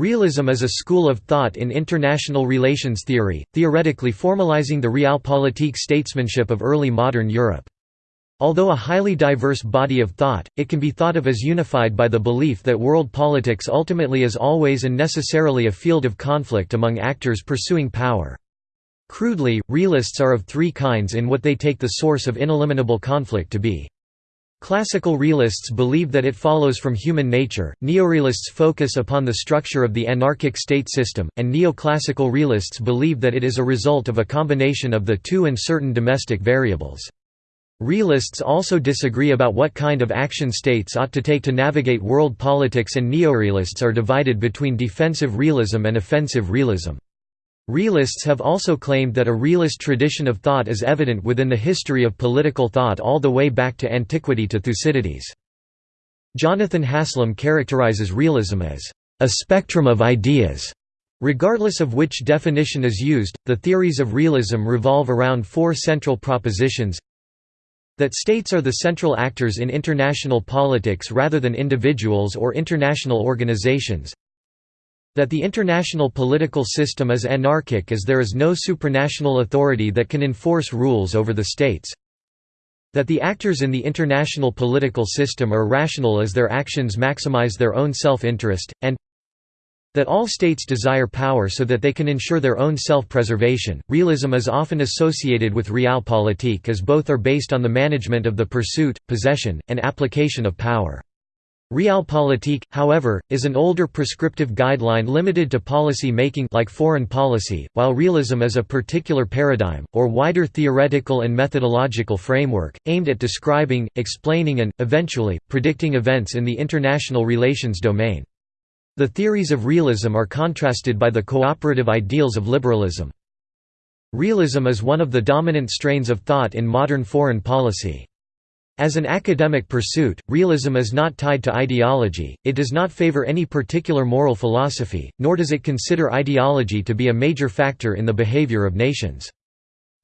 Realism is a school of thought in international relations theory, theoretically formalizing the realpolitik statesmanship of early modern Europe. Although a highly diverse body of thought, it can be thought of as unified by the belief that world politics ultimately is always and necessarily a field of conflict among actors pursuing power. Crudely, realists are of three kinds in what they take the source of ineliminable conflict to be. Classical realists believe that it follows from human nature, neorealists focus upon the structure of the anarchic state system, and neoclassical realists believe that it is a result of a combination of the two and certain domestic variables. Realists also disagree about what kind of action states ought to take to navigate world politics and neorealists are divided between defensive realism and offensive realism. Realists have also claimed that a realist tradition of thought is evident within the history of political thought all the way back to antiquity to Thucydides. Jonathan Haslam characterizes realism as a spectrum of ideas. Regardless of which definition is used, the theories of realism revolve around four central propositions that states are the central actors in international politics rather than individuals or international organizations that the international political system is anarchic as there is no supranational authority that can enforce rules over the states that the actors in the international political system are rational as their actions maximize their own self-interest, and that all states desire power so that they can ensure their own self-preservation. Realism is often associated with realpolitik as both are based on the management of the pursuit, possession, and application of power. Realpolitik, however, is an older prescriptive guideline limited to policy making like foreign policy, while realism is a particular paradigm, or wider theoretical and methodological framework, aimed at describing, explaining and, eventually, predicting events in the international relations domain. The theories of realism are contrasted by the cooperative ideals of liberalism. Realism is one of the dominant strains of thought in modern foreign policy. As an academic pursuit, realism is not tied to ideology, it does not favor any particular moral philosophy, nor does it consider ideology to be a major factor in the behavior of nations.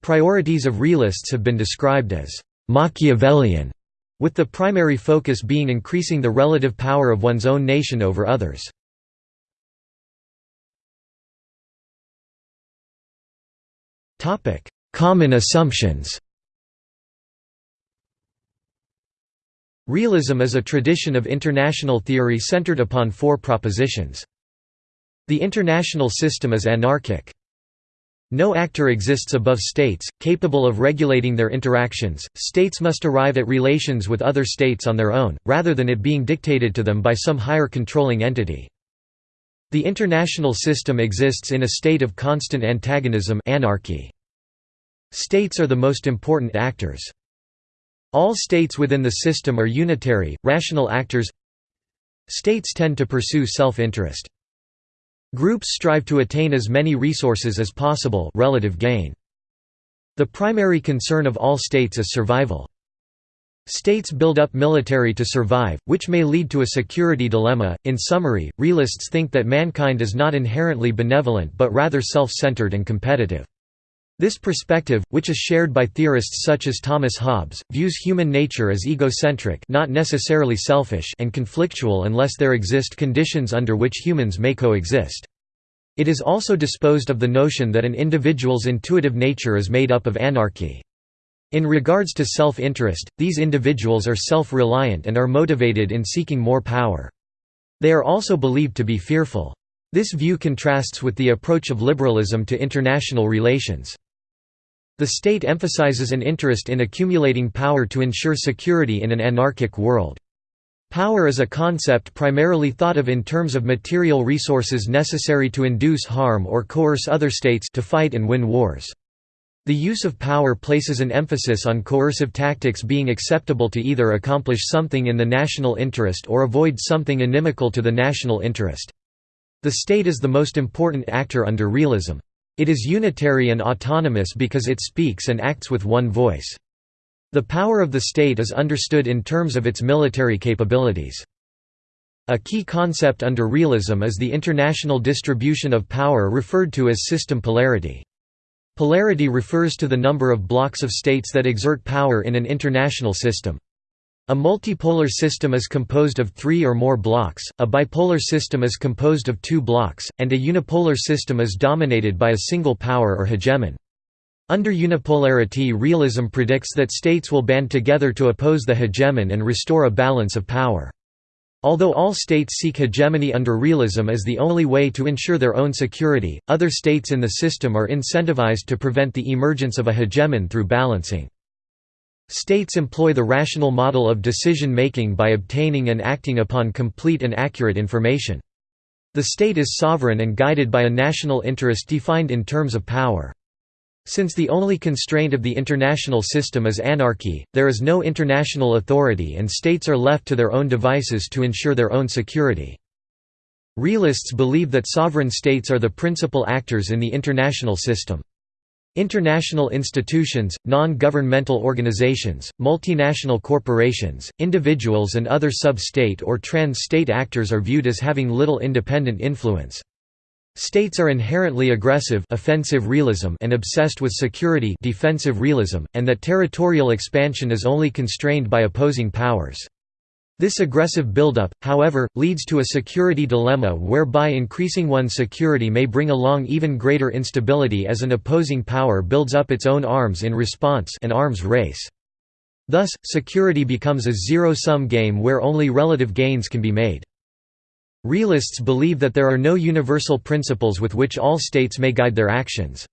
Priorities of realists have been described as Machiavellian, with the primary focus being increasing the relative power of one's own nation over others. Common assumptions Realism is a tradition of international theory centered upon four propositions. The international system is anarchic. No actor exists above states, capable of regulating their interactions, states must arrive at relations with other states on their own, rather than it being dictated to them by some higher controlling entity. The international system exists in a state of constant antagonism anarchy. States are the most important actors. All states within the system are unitary, rational actors States tend to pursue self-interest. Groups strive to attain as many resources as possible relative gain. The primary concern of all states is survival. States build up military to survive, which may lead to a security dilemma. In summary, realists think that mankind is not inherently benevolent but rather self-centered and competitive. This perspective, which is shared by theorists such as Thomas Hobbes, views human nature as egocentric not necessarily selfish and conflictual unless there exist conditions under which humans may coexist. It is also disposed of the notion that an individual's intuitive nature is made up of anarchy. In regards to self-interest, these individuals are self-reliant and are motivated in seeking more power. They are also believed to be fearful. This view contrasts with the approach of liberalism to international relations. The state emphasizes an interest in accumulating power to ensure security in an anarchic world. Power is a concept primarily thought of in terms of material resources necessary to induce harm or coerce other states to fight and win wars. The use of power places an emphasis on coercive tactics being acceptable to either accomplish something in the national interest or avoid something inimical to the national interest. The state is the most important actor under realism. It is unitary and autonomous because it speaks and acts with one voice. The power of the state is understood in terms of its military capabilities. A key concept under realism is the international distribution of power referred to as system polarity. Polarity refers to the number of blocks of states that exert power in an international system. A multipolar system is composed of three or more blocks, a bipolar system is composed of two blocks, and a unipolar system is dominated by a single power or hegemon. Under unipolarity realism predicts that states will band together to oppose the hegemon and restore a balance of power. Although all states seek hegemony under realism as the only way to ensure their own security, other states in the system are incentivized to prevent the emergence of a hegemon through balancing. States employ the rational model of decision-making by obtaining and acting upon complete and accurate information. The state is sovereign and guided by a national interest defined in terms of power. Since the only constraint of the international system is anarchy, there is no international authority and states are left to their own devices to ensure their own security. Realists believe that sovereign states are the principal actors in the international system. International institutions, non-governmental organizations, multinational corporations, individuals and other sub-state or trans-state actors are viewed as having little independent influence. States are inherently aggressive offensive realism and obsessed with security defensive realism, and that territorial expansion is only constrained by opposing powers. This aggressive buildup, however, leads to a security dilemma whereby increasing one's security may bring along even greater instability as an opposing power builds up its own arms in response an arms race. Thus, security becomes a zero-sum game where only relative gains can be made. Realists believe that there are no universal principles with which all states may guide their actions.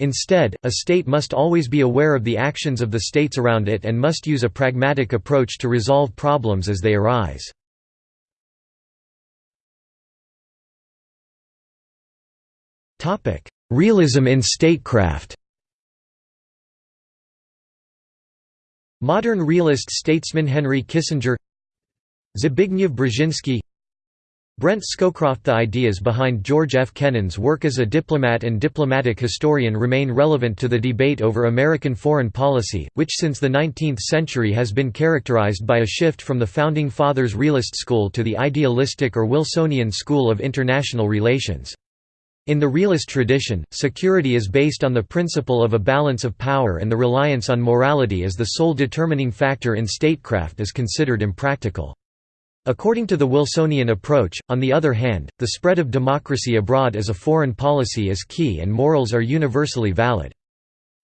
Instead, a state must always be aware of the actions of the states around it and must use a pragmatic approach to resolve problems as they arise. Realism in statecraft Modern realist statesman Henry Kissinger Zbigniew Brzezinski Brent Scowcroft The ideas behind George F. Kennan's work as a diplomat and diplomatic historian remain relevant to the debate over American foreign policy, which since the 19th century has been characterized by a shift from the Founding Fathers' realist school to the idealistic or Wilsonian school of international relations. In the realist tradition, security is based on the principle of a balance of power and the reliance on morality as the sole determining factor in statecraft is considered impractical. According to the Wilsonian approach, on the other hand, the spread of democracy abroad as a foreign policy is key and morals are universally valid.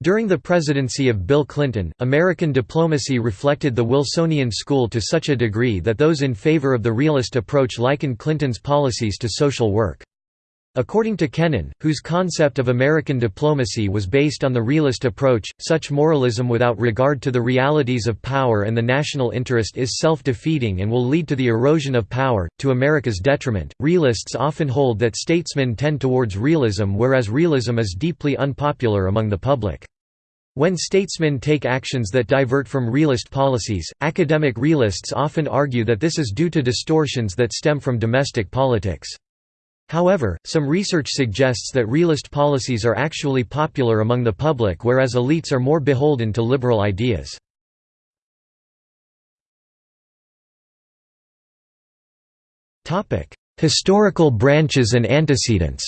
During the presidency of Bill Clinton, American diplomacy reflected the Wilsonian school to such a degree that those in favor of the realist approach likened Clinton's policies to social work. According to Kennan, whose concept of American diplomacy was based on the realist approach, such moralism without regard to the realities of power and the national interest is self defeating and will lead to the erosion of power, to America's detriment. Realists often hold that statesmen tend towards realism, whereas realism is deeply unpopular among the public. When statesmen take actions that divert from realist policies, academic realists often argue that this is due to distortions that stem from domestic politics. However, some research suggests that realist policies are actually popular among the public whereas elites are more beholden to liberal ideas. Historical branches and antecedents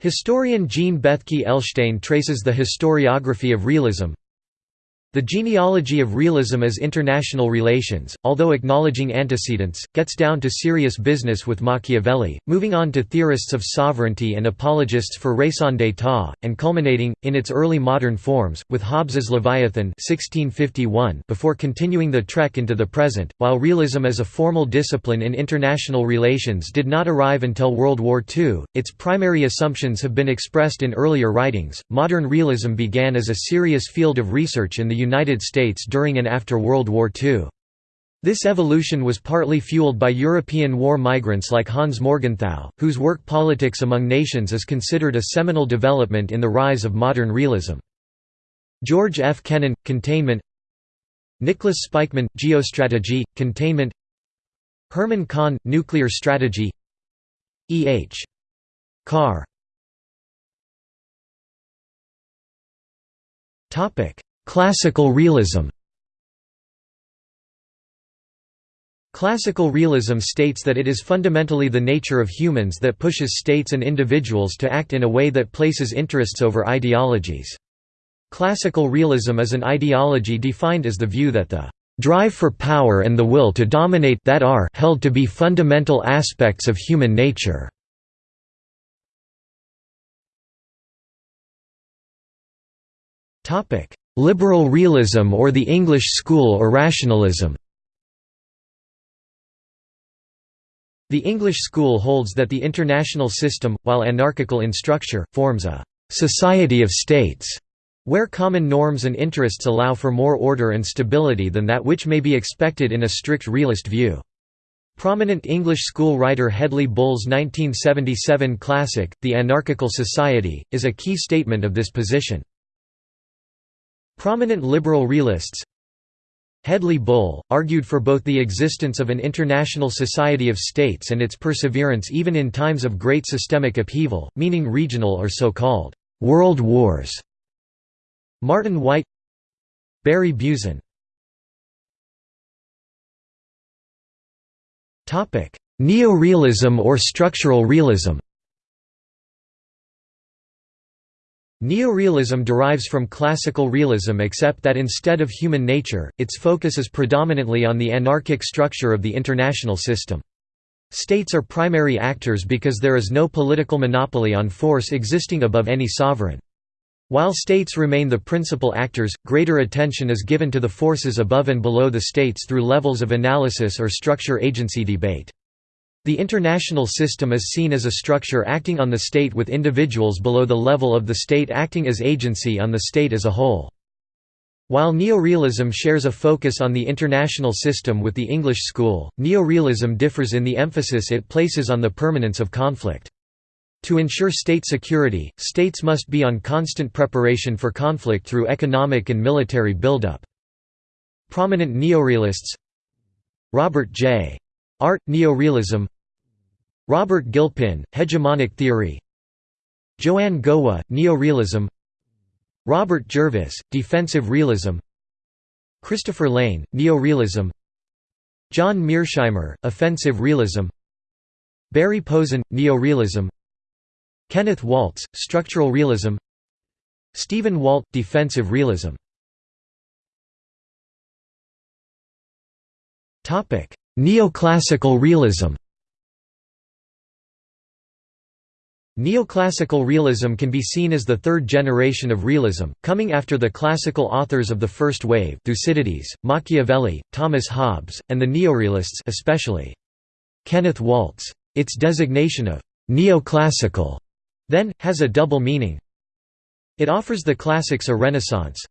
Historian Jean Bethke Elshtain traces the historiography of realism, the genealogy of realism as international relations, although acknowledging antecedents, gets down to serious business with Machiavelli, moving on to theorists of sovereignty and apologists for raison d'état, and culminating, in its early modern forms, with Hobbes's Leviathan 1651 before continuing the trek into the present. While realism as a formal discipline in international relations did not arrive until World War II, its primary assumptions have been expressed in earlier writings. Modern realism began as a serious field of research in the United States during and after World War II. This evolution was partly fueled by European war migrants like Hans Morgenthau, whose work Politics Among Nations is considered a seminal development in the rise of modern realism. George F. Kennan – Containment Nicholas Spykman – Geostrategy, Containment Herman Kahn – Nuclear Strategy E. H. Carr Classical realism Classical realism states that it is fundamentally the nature of humans that pushes states and individuals to act in a way that places interests over ideologies. Classical realism is an ideology defined as the view that the drive for power and the will to dominate that are held to be fundamental aspects of human nature. Liberal realism or the English school or rationalism The English school holds that the international system, while anarchical in structure, forms a «society of states» where common norms and interests allow for more order and stability than that which may be expected in a strict realist view. Prominent English school writer Hedley Bull's 1977 classic, The Anarchical Society, is a key statement of this position. Prominent liberal realists Hedley Bull, argued for both the existence of an international society of states and its perseverance even in times of great systemic upheaval, meaning regional or so-called «world wars», Martin Wight Barry Buzan Neorealism or structural realism Neorealism derives from classical realism except that instead of human nature, its focus is predominantly on the anarchic structure of the international system. States are primary actors because there is no political monopoly on force existing above any sovereign. While states remain the principal actors, greater attention is given to the forces above and below the states through levels of analysis or structure-agency debate. The international system is seen as a structure acting on the state with individuals below the level of the state acting as agency on the state as a whole. While neorealism shares a focus on the international system with the English school, neorealism differs in the emphasis it places on the permanence of conflict. To ensure state security, states must be on constant preparation for conflict through economic and military buildup. Prominent neorealists Robert J. Art, Neorealism Robert Gilpin, Hegemonic Theory. Joanne Gowa, Neorealism. Robert Jervis, Defensive Realism. Christopher Layne, Neorealism. John Mearsheimer, Offensive Realism. Barry Posen, Neorealism. Kenneth Waltz, Structural Realism. Stephen Walt, Defensive Realism. Neoclassical realism Neoclassical realism can be seen as the third generation of realism, coming after the classical authors of the first wave Thucydides, Machiavelli, Thomas Hobbes, and the neorealists especially Kenneth Waltz. Its designation of «neoclassical» then, has a double meaning. It offers the classics a renaissance.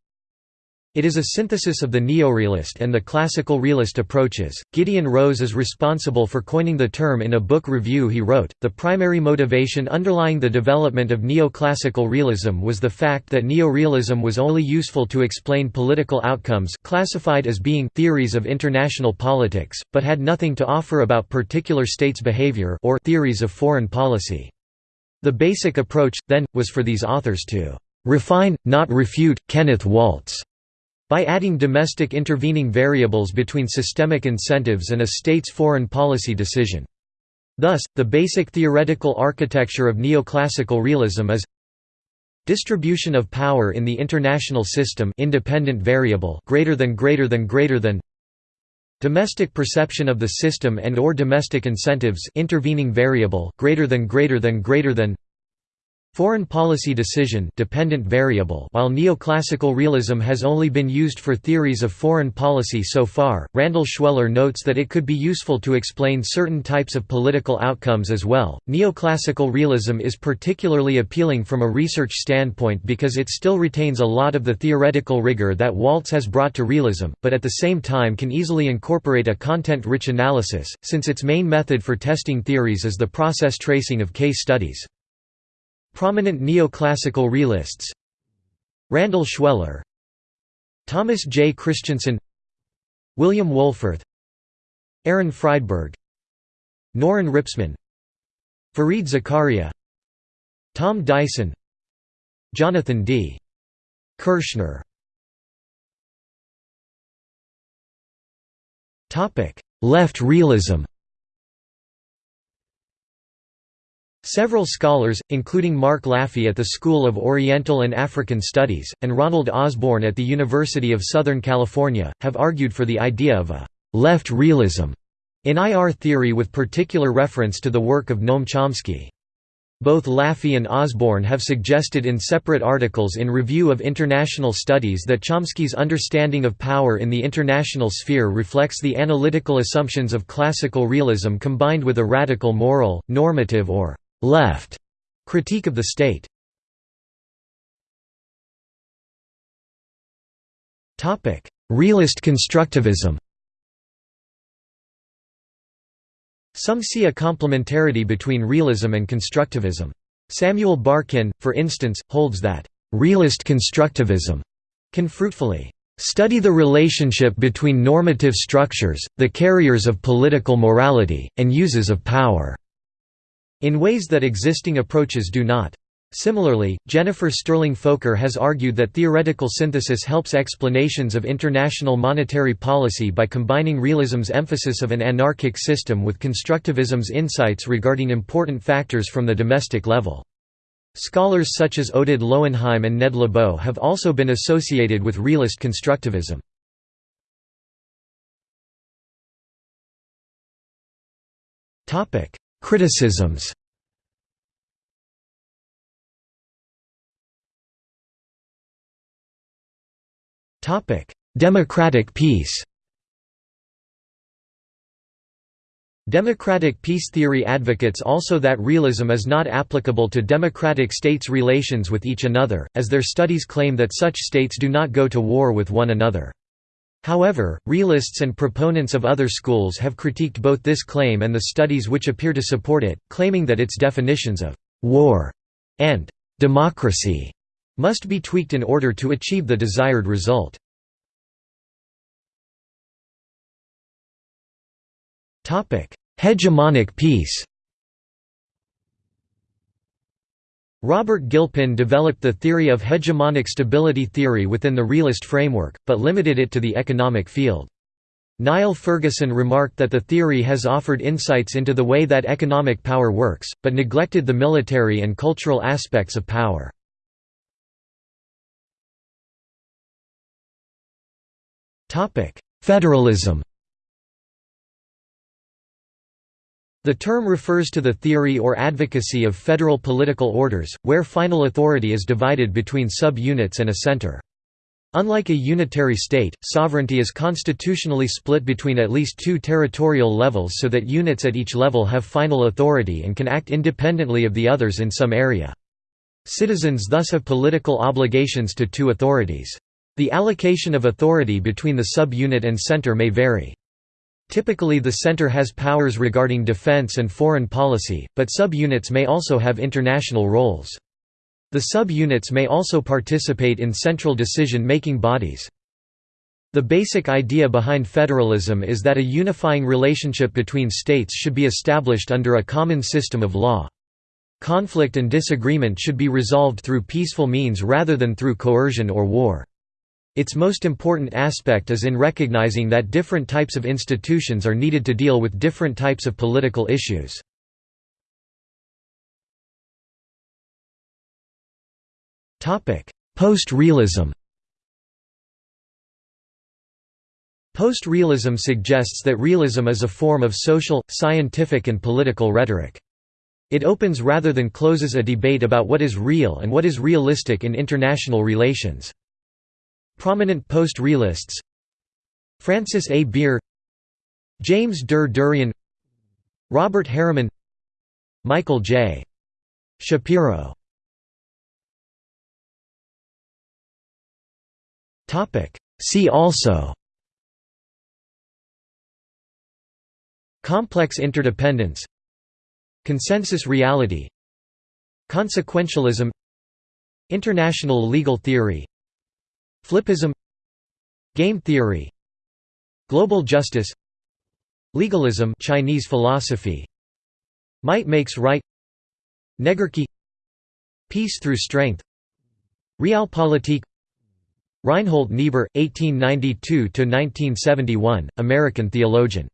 It is a synthesis of the neorealist and the classical realist approaches. Gideon Rose is responsible for coining the term in a book review he wrote. The primary motivation underlying the development of neoclassical realism was the fact that neorealism was only useful to explain political outcomes classified as being theories of international politics, but had nothing to offer about particular states' behavior or theories of foreign policy. The basic approach, then, was for these authors to refine, not refute, Kenneth Waltz by adding domestic intervening variables between systemic incentives and a state's foreign policy decision. Thus, the basic theoretical architecture of neoclassical realism is distribution of power in the international system independent variable greater than greater than greater than Domestic perception of the system and or domestic incentives intervening variable greater than greater than greater than Foreign policy decision dependent variable While neoclassical realism has only been used for theories of foreign policy so far, Randall Schweller notes that it could be useful to explain certain types of political outcomes as well. Neoclassical realism is particularly appealing from a research standpoint because it still retains a lot of the theoretical rigor that Waltz has brought to realism, but at the same time can easily incorporate a content-rich analysis, since its main method for testing theories is the process tracing of case studies. Prominent neoclassical realists Randall Schweller Thomas J. Christensen William Wohlforth Aaron Friedberg Norrin Ripsman Fareed Zakaria Tom Dyson Jonathan D. Kirshner Left realism Several scholars, including Mark Laffey at the School of Oriental and African Studies, and Ronald Osborn at the University of Southern California, have argued for the idea of a «left realism» in IR theory with particular reference to the work of Noam Chomsky. Both Laffey and Osborn have suggested in separate articles in Review of International Studies that Chomsky's understanding of power in the international sphere reflects the analytical assumptions of classical realism combined with a radical moral, normative or «left» critique of the state. Topic: Realist constructivism Some see a complementarity between realism and constructivism. Samuel Barkin, for instance, holds that, "...realist constructivism can fruitfully study the relationship between normative structures, the carriers of political morality, and uses of power." In ways that existing approaches do not. Similarly, Jennifer Sterling Folker has argued that theoretical synthesis helps explanations of international monetary policy by combining realism's emphasis of an anarchic system with constructivism's insights regarding important factors from the domestic level. Scholars such as Oded Lowenheim and Ned Lebow have also been associated with realist constructivism. Criticisms Democratic peace Democratic peace theory advocates also that realism is not applicable to democratic states' relations with each another, as their studies claim that such states do not go to war with one another. However, realists and proponents of other schools have critiqued both this claim and the studies which appear to support it, claiming that its definitions of «war» and «democracy» must be tweaked in order to achieve the desired result. Hegemonic peace Robert Gilpin developed the theory of hegemonic stability theory within the realist framework, but limited it to the economic field. Niall Ferguson remarked that the theory has offered insights into the way that economic power works, but neglected the military and cultural aspects of power. Federalism The term refers to the theory or advocacy of federal political orders, where final authority is divided between sub-units and a center. Unlike a unitary state, sovereignty is constitutionally split between at least two territorial levels so that units at each level have final authority and can act independently of the others in some area. Citizens thus have political obligations to two authorities. The allocation of authority between the sub-unit and center may vary. Typically the center has powers regarding defense and foreign policy, but sub-units may also have international roles. The sub-units may also participate in central decision-making bodies. The basic idea behind federalism is that a unifying relationship between states should be established under a common system of law. Conflict and disagreement should be resolved through peaceful means rather than through coercion or war. Its most important aspect is in recognizing that different types of institutions are needed to deal with different types of political issues. Post-realism Post-realism suggests that realism is a form of social, scientific and political rhetoric. It opens rather than closes a debate about what is real and what is realistic in international relations. Prominent post-realists Francis A. Beer. James Der Derian. Robert Hariman. Michael J. Shapiro. See also. Complex interdependence. Consensus reality. Consequentialism. International legal theory Flippism Game theory Global justice Legalism Chinese philosophy Might makes right Negarchy Peace through strength Realpolitik Reinhold Niebuhr, 1892–1971, American theologian